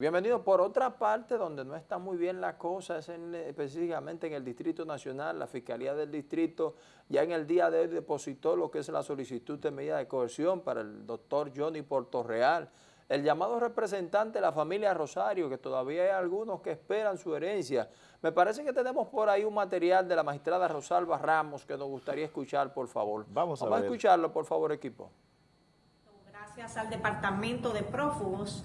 Bienvenido. Por otra parte, donde no está muy bien la cosa, es específicamente en el Distrito Nacional, la Fiscalía del Distrito ya en el día de hoy depositó lo que es la solicitud de medida de coerción para el doctor Johnny Portorreal, el llamado representante de la familia Rosario, que todavía hay algunos que esperan su herencia. Me parece que tenemos por ahí un material de la magistrada Rosalba Ramos que nos gustaría escuchar, por favor. Vamos a Vamos a escucharlo, por favor, equipo. Gracias al Departamento de Prófugos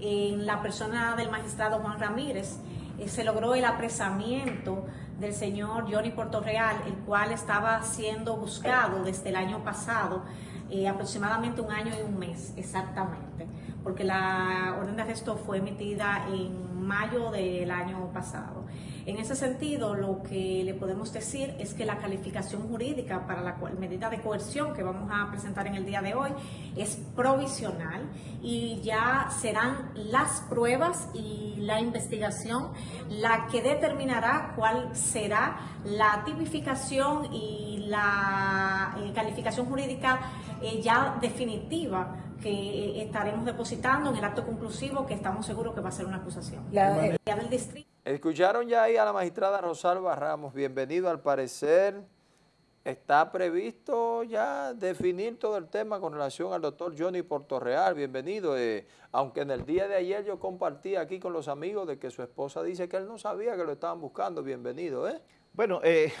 en la persona del magistrado Juan Ramírez, eh, se logró el apresamiento del señor Johnny Portorreal, el cual estaba siendo buscado desde el año pasado, eh, aproximadamente un año y un mes exactamente, porque la orden de arresto fue emitida en mayo del año pasado. En ese sentido, lo que le podemos decir es que la calificación jurídica para la medida de coerción que vamos a presentar en el día de hoy es provisional y ya serán las pruebas y la investigación la que determinará cuál será la tipificación y la eh, calificación jurídica eh, ya definitiva que eh, estaremos depositando en el acto conclusivo que estamos seguros que va a ser una acusación. La, del distrito. Escucharon ya ahí a la magistrada Rosalba Ramos. Bienvenido. Al parecer está previsto ya definir todo el tema con relación al doctor Johnny Portorreal. Bienvenido. Eh, aunque en el día de ayer yo compartí aquí con los amigos de que su esposa dice que él no sabía que lo estaban buscando. Bienvenido. ¿eh? Bueno, eh,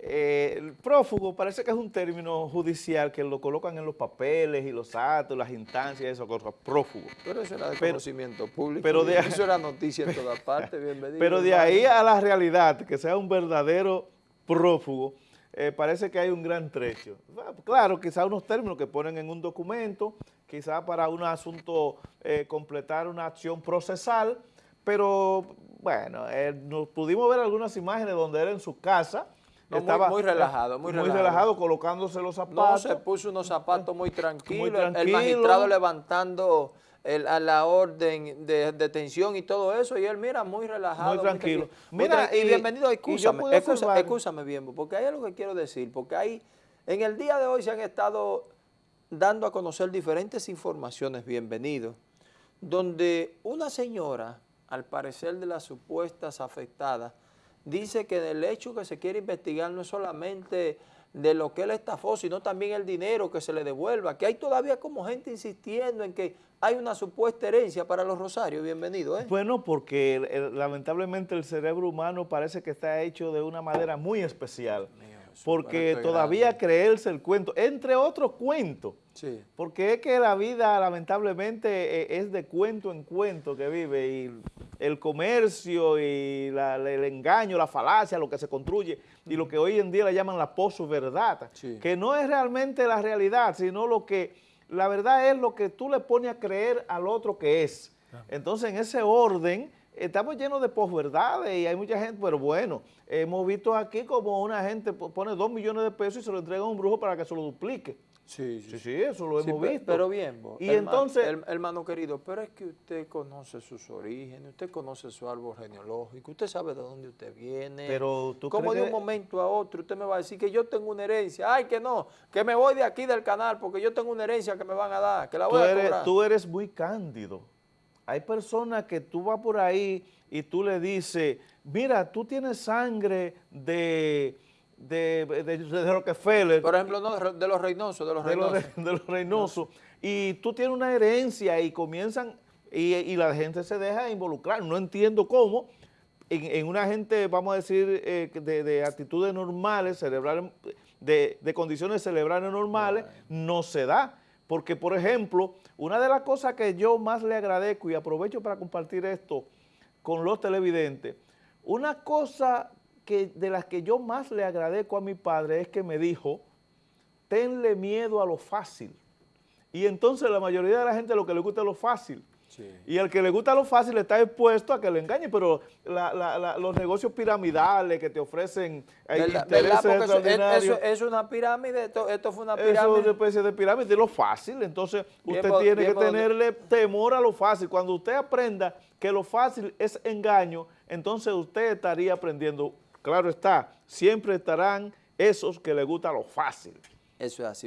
eh, el prófugo parece que es un término judicial que lo colocan en los papeles y los actos, las instancias, eso, cosas, prófugo. Pero eso era de conocimiento público, pero de, eso era noticia en todas partes, bienvenido. Pero de ahí a la realidad, que sea un verdadero prófugo, eh, parece que hay un gran trecho. Claro, quizá unos términos que ponen en un documento, quizá para un asunto eh, completar una acción procesal, pero bueno, nos pudimos ver algunas imágenes donde era en su casa, estaba muy, relajado, muy, muy relajado. colocándose los zapatos. No, se puso unos zapatos muy tranquilos, el magistrado levantando a la orden de detención y todo eso, y él mira muy relajado. Muy tranquilo. mira, y, bienvenido, escúchame, escúchame, escúchame bien, porque hay algo que quiero decir, porque hay, en el día de hoy se han estado dando a conocer diferentes informaciones, bienvenido, donde una señora, al parecer de las supuestas afectadas, dice que del hecho que se quiere investigar no es solamente de lo que él estafó, sino también el dinero que se le devuelva, que hay todavía como gente insistiendo en que hay una supuesta herencia para los Rosarios. Bienvenido. ¿eh? Bueno, porque lamentablemente el cerebro humano parece que está hecho de una manera muy especial porque todavía creerse el cuento, entre otros cuentos, porque es que la vida lamentablemente e, es de cuento en cuento que vive y el comercio y el engaño, la falacia, lo que se construye y lo que hoy en día le llaman la posverdad, que no es realmente la realidad, sino lo que, la verdad es lo que tú le pones a creer al otro que es. Entonces en ese orden estamos llenos de posverdades y hay mucha gente, pero bueno, hemos visto aquí como una gente pone dos millones de pesos y se lo entrega a un brujo para que se lo duplique. Sí, sí, sí, eso lo hemos visto. Pero bien, y entonces, hermano querido, pero es que usted conoce sus orígenes, usted conoce su árbol genealógico, usted sabe de dónde usted viene. Pero tú Como de un momento a otro usted me va a decir que yo tengo una herencia, ay que no, que me voy de aquí del canal porque yo tengo una herencia que me van a dar, que la voy a cobrar. Tú eres muy cándido. Hay personas que tú vas por ahí y tú le dices, mira, tú tienes sangre de, de, de, Rockefeller. Por ejemplo, no, de los Reynosos, de los Reynosos. De los, Reynosos. Y tú tienes una herencia y comienzan, y, la gente se deja involucrar. No entiendo cómo en, una gente, vamos a decir, eh, de, actitudes normales, cerebrales, de, condiciones cerebrales normales, no se da. Porque, por ejemplo, una de las cosas que yo más le agradezco y aprovecho para compartir esto con los televidentes, una cosa que, de las que yo más le agradezco a mi padre es que me dijo, tenle miedo a lo fácil. Y entonces la mayoría de la gente lo que le gusta es lo fácil. Y al que le gusta lo fácil está expuesto a que le engañe, pero los negocios piramidales que te ofrecen intereses extraordinarios. es una pirámide, esto, fue una pirámide. Eso es una especie de pirámide, es lo fácil, entonces usted tiene que tenerle temor a lo fácil. Cuando usted aprenda que lo fácil es engaño, entonces usted estaría aprendiendo, claro está, siempre estarán esos que le gusta lo fácil. Eso es así.